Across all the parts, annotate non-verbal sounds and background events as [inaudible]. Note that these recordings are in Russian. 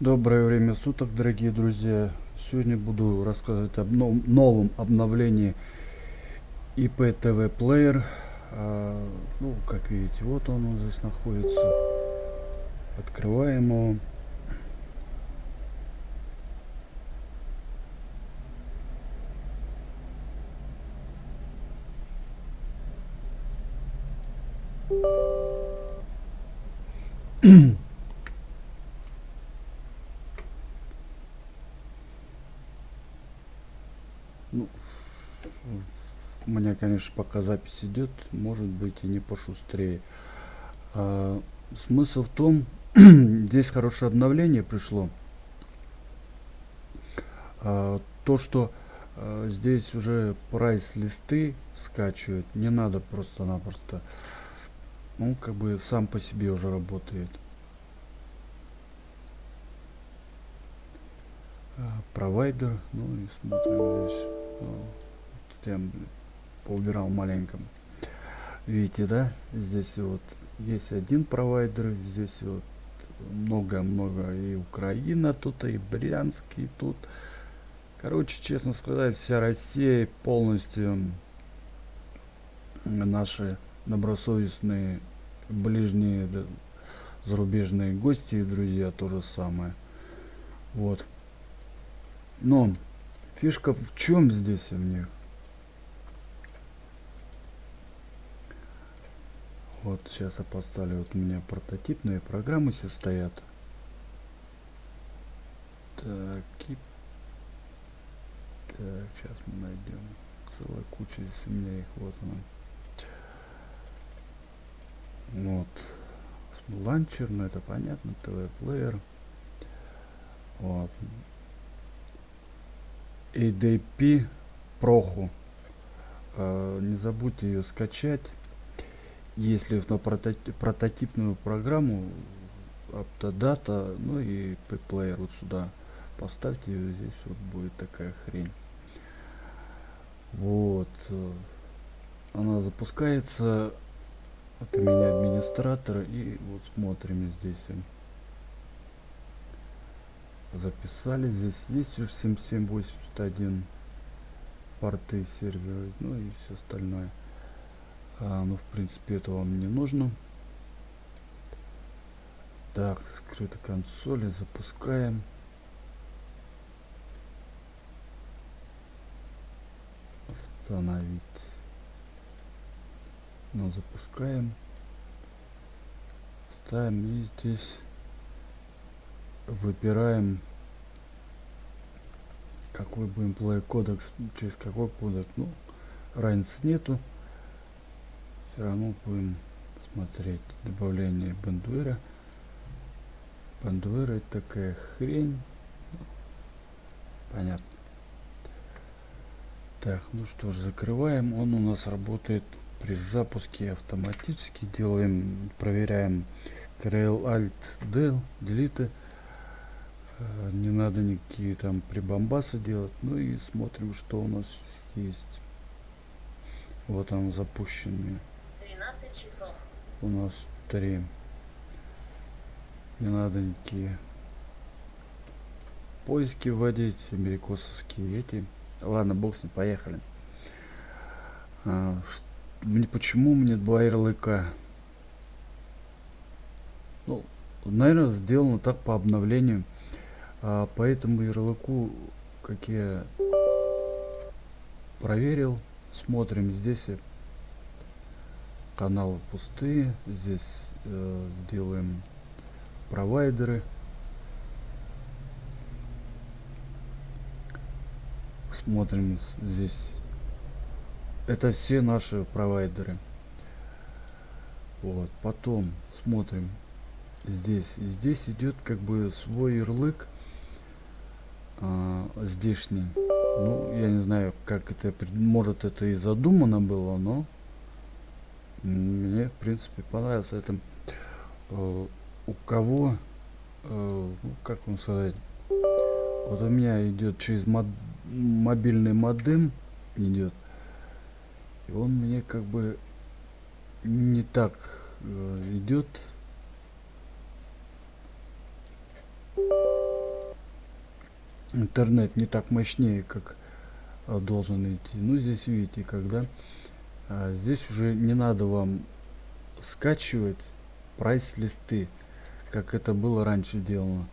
Доброе время суток, дорогие друзья. Сегодня буду рассказывать об новом обновлении IPTV Player. А, ну, как видите, вот он здесь находится. Открываем его. [clears throat] ну, у меня, конечно, пока запись идет, может быть и не пошустрее. А, смысл в том, [clears throat] здесь хорошее обновление пришло. А, то, что а, здесь уже прайс листы скачивать, не надо просто-напросто. Ну, как бы сам по себе уже работает. А, провайдер, ну и смотрим здесь. Я поубирал маленько. Видите, да? Здесь вот есть один провайдер, здесь вот много-много и Украина тут, и Брянск, тут. Короче, честно сказать, вся Россия полностью наши добросовестные ближние зарубежные гости и друзья то же самое. Вот. Но фишка в чем здесь у них? Вот сейчас я поставлю, вот у меня прототипные программы все стоят. Так, и... Так, сейчас мы найдем. Целая куча здесь у меня их, вот она. Вот. Ланчер, ну это понятно, ТВ-плеер. Вот. ADP Проху. Э, не забудьте ее скачать если на прототипную программу Aptodata, ну и P-Player вот сюда поставьте, здесь вот будет такая хрень. Вот. Она запускается от меня администратора и вот смотрим здесь. Записали. Здесь есть уже 7781 порты сервера, ну и все остальное. А, ну, в принципе, это вам не нужно. Так, скрыто консоли запускаем. Остановить. Ну, запускаем. Ставим и здесь выбираем какой будем play кодекс через какой кодек ну разницы нету все равно будем смотреть добавление бандуэра. Бандуэра это такая хрень. Понятно. Так ну что ж закрываем. Он у нас работает при запуске автоматически. Делаем проверяем Ctrl Alt Del Delete. Э, не надо никакие там прибамбасы делать. Ну и смотрим что у нас есть. Вот он запущенный 12 часов. У нас три. Не надо никакие поиски вводить, америкосовские эти. Ладно, бог с ним, поехали. А, мне, почему мне два ярлыка? Ну, наверное, сделано так по обновлению. А, по ярлыку, как я проверил, смотрим здесь каналы пустые. Здесь э, сделаем провайдеры. Смотрим здесь. Это все наши провайдеры. Вот потом смотрим. Здесь и здесь идет как бы свой ярлык а, здешний. Ну я не знаю как это может это и задумано было но мне в принципе понравился это э, у кого э, ну, как вам сказать вот у меня идет через мод, мобильный модем идет и он мне как бы не так э, идет интернет не так мощнее, как должен идти. Ну, здесь видите, когда здесь уже не надо вам скачивать прайс-листы, как это было раньше сделано.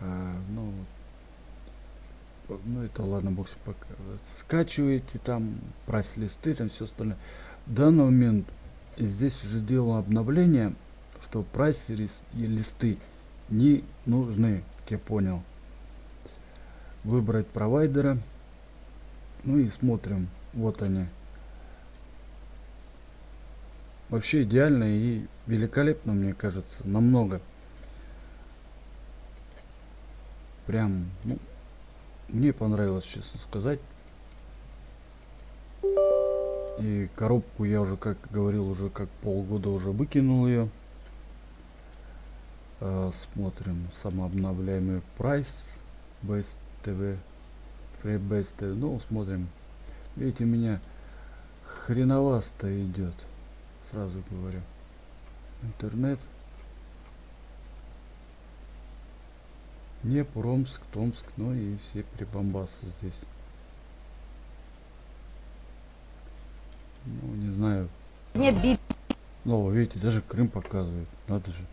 А, ну, ну это ладно, бог пока. Скачиваете там прайс-листы, там все остальное. В данный момент здесь уже сделано обновление, что прайс-листы не нужны, как я понял. Выбрать провайдера. Ну и смотрим. Вот они. Вообще идеально и великолепно, мне кажется. Намного. Прям, ну, мне понравилось, честно сказать. И коробку я уже, как говорил, уже как полгода уже выкинул ее. Э, смотрим самообновляемый прайс Base TV FreeBase TV. Ну, смотрим. Видите, меня хреновасто идет. Сразу говорю. Интернет. Не Промск, Томск, ну и все прибамбасы здесь. Ну, не знаю. Нет би... Ну, видите, даже Крым показывает. Надо же.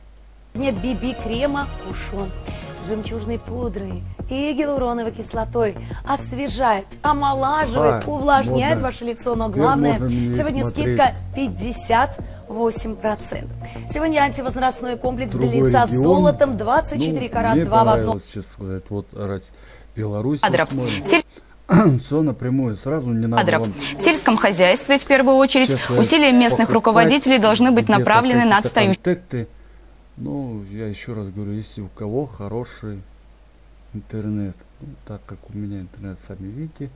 Нет биби-крема кушон с жемчужной пудрой и гиалуроновой кислотой. Освежает, омолаживает, А, увлажняет можно. ваше лицо. Но главное, сегодня смотреть. скидка 58%. Сегодня антивозрастной комплекс для Другой лица с регион. золотом 24 Ну, карат мне 2 в одном. сказать. Вот раз Беларусь. Смотрим. [clears throat] Все напрямую, сразу не надо кадров. вам В сельском хозяйстве, в первую очередь, Сейчас, усилия местных покупать руководителей должны быть направлены на контакты. Ну, я еще раз говорю, если у кого хороший интернет, ну, так как у меня интернет, сами видите,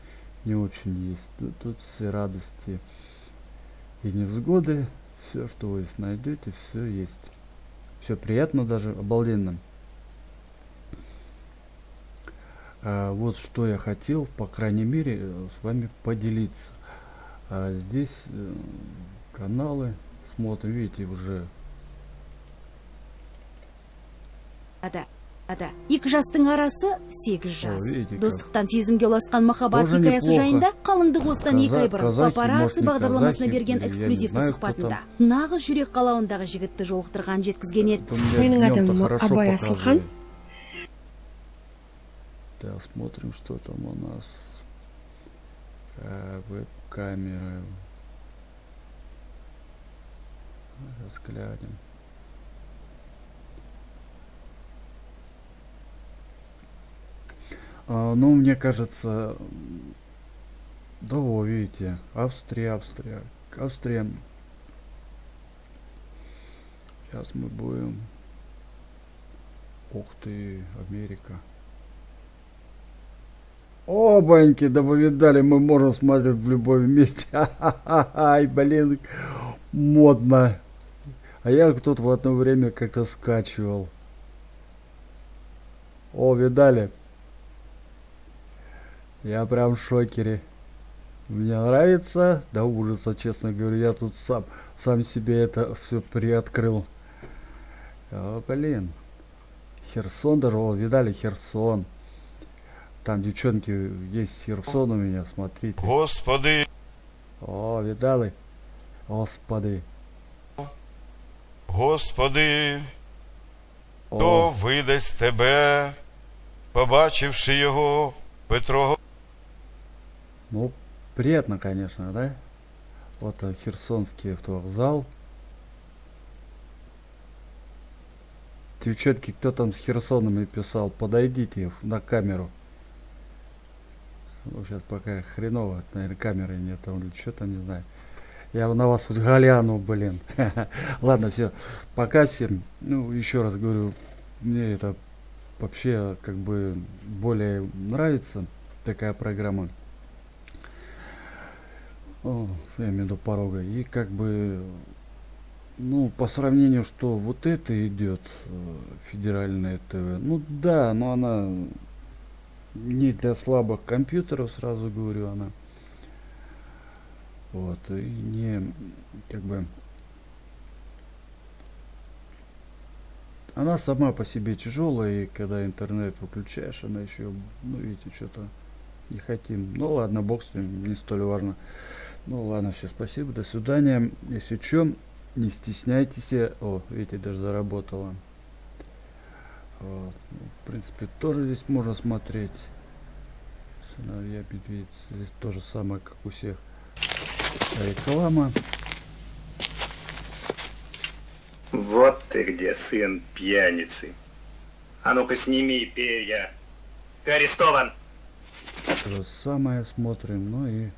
не очень есть. Ну, тут все радости и невзгоды, все, что вы найдете, все есть. Все приятно даже, обалденно. А, вот что я хотел, по крайней мере, э, с вами поделиться. А здесь э, каналы смотрим, видите, уже Ада, ада. Екі жастың арасы сегіз жас. Достықтан сезімге ұласқан махаббат хикаясы жайында қалыңдық осыдан екі ай бұрын папарацци бағдарламасына берген эксклюзивті сұхбатында нағыз жүрек қалауындағы жігітті жолықтырған жеткізген еді. Менің атым Абай. Асылхан. Так, смотрим, что там у нас. А, веб-камеры. Сейчас глянем. Ну, мне кажется, да, во, видите, Австрия, Австрия, Австрия. Сейчас мы будем. Ух ты, Америка. О, баньки, да вы видали, мы можем смотреть в любом месте. [laughs] Ай, блин, модно. А я тут в одно время как-то скачивал. О, видали? Я прям в шокере. Мне нравится до ужаса, честно говоря. Я тут сам, сам себе это все приоткрыл. О, блин. Херсон даже, о, видали, Херсон. Там девчонки есть Херсон у меня, смотрите. Господи, О, видали? Господи. Господи, О, хто видасть тебе, побачивши його, Петро ну, приятно, конечно, да? Вот э, Херсонский автовокзал. Девчонки, кто там с Херсонами писал, подойдите на камеру. Ну, сейчас пока хреново, наверное, камеры нет, там или что там, не знаю. Я на вас вот гляну, блин. [laughs] Ладно, все. Пока всем. Ну, еще раз говорю, мне это вообще как бы более нравится такая программа. Я имею в виду порога. И как бы, ну, по сравнению, что вот это идет, э, федеральное ТВ, ну да, но она не для слабых компьютеров, сразу говорю, она. Вот, и не, как бы, Она сама по себе тяжелая, и когда интернет выключаешь, она еще, ну видите, что-то не хотим. Ну ладно, бог с ним, не столь важно. Ну ладно, все, спасибо, до свидания. Если что, не стесняйтесь. О, видите, даже заработала. Вот. Ну, в принципе, тоже здесь можно смотреть. Сыновья медведь. Здесь то же самое, как у всех. Реклама. Вот ты где, сын пьяницы. А ну-ка сними перья. Ты арестован. То же самое смотрим. Ну и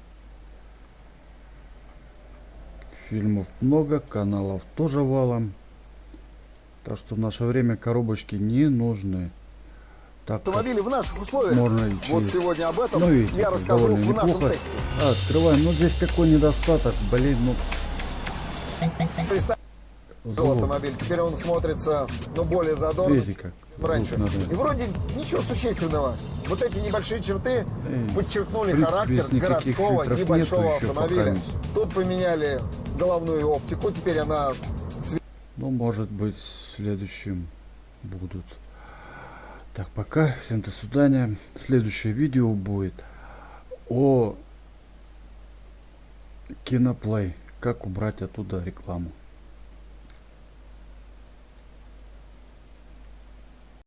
фильмов много, каналов тоже валом. Так что в наше время коробочки не нужны. Так автомобили в наших условиях. можно и Вот сегодня об этом Ну, видите, я расскажу в нашем неплохо. тесте. А, открываем. Ну здесь какой недостаток, блин, ну Представил звук. автомобиль. Теперь он смотрится, ну, более задорно, Видите как? раньше. И вроде ничего существенного. Вот эти небольшие черты Эй, подчеркнули характер городского небольшого автомобиля. пока мест. Тут поменяли головную оптику, теперь она Ну, может быть, следующим будут. Так, пока. Всем до свидания. Следующее видео будет о киноплей. Как убрать оттуда рекламу.